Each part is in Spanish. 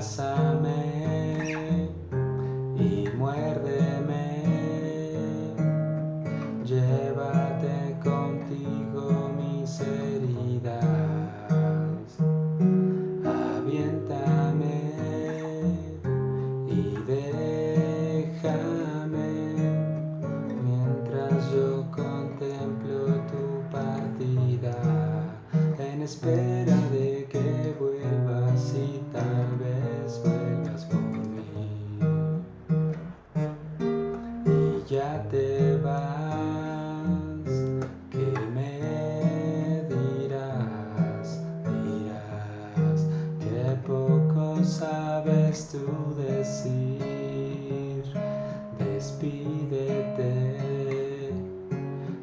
abrázame y muérdeme, llévate contigo mis heridas, aviéntame y déjame mientras yo contemplo tu partida. En espera ya te vas que me dirás dirás que poco sabes tú decir. Despídete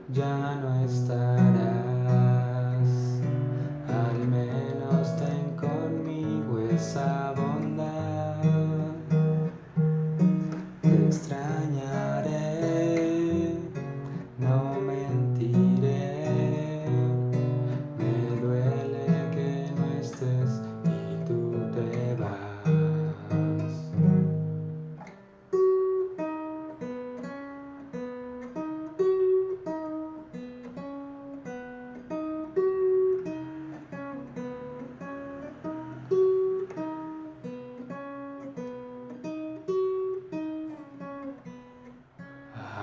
ya no estarás. Esa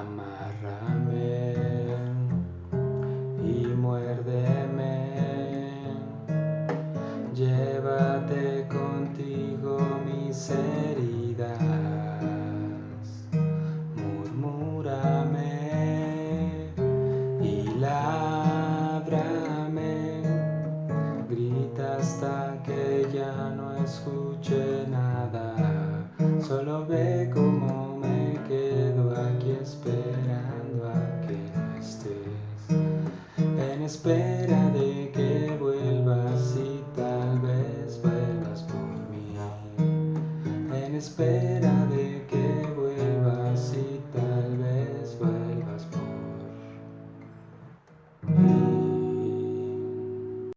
Amárrame y muérdeme, llévate contigo mis heridas, murmúrame y lábrame, grita hasta que ya no escuche nada, solo ve con espera de que vuelvas y tal vez vuelvas por mí. En espera de